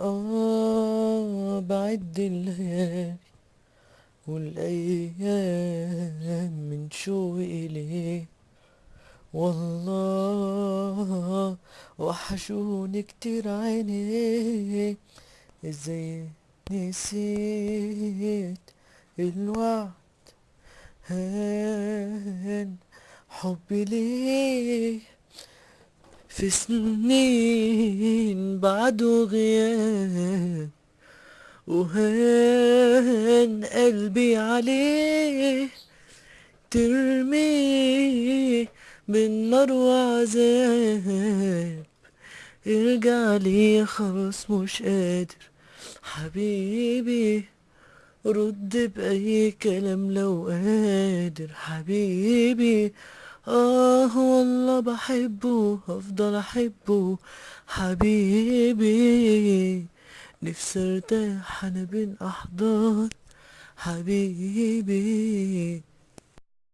آه بعد الليالي والأيام من شوقي إليه والله وحشوني كتير عينيه إزاي نسيت الوعد؟ هان حبي ليه في سنين بعده غياب. وهان قلبي عليه ترميه بالنار وعذاب ارجع لي خلاص مش قادر حبيبي رد بأي كلام لو قادر حبيبي. آه والله بحبه هفضل أحبه. حبيبي نفسي ارتاح أنا بين أحضان. حبيبي.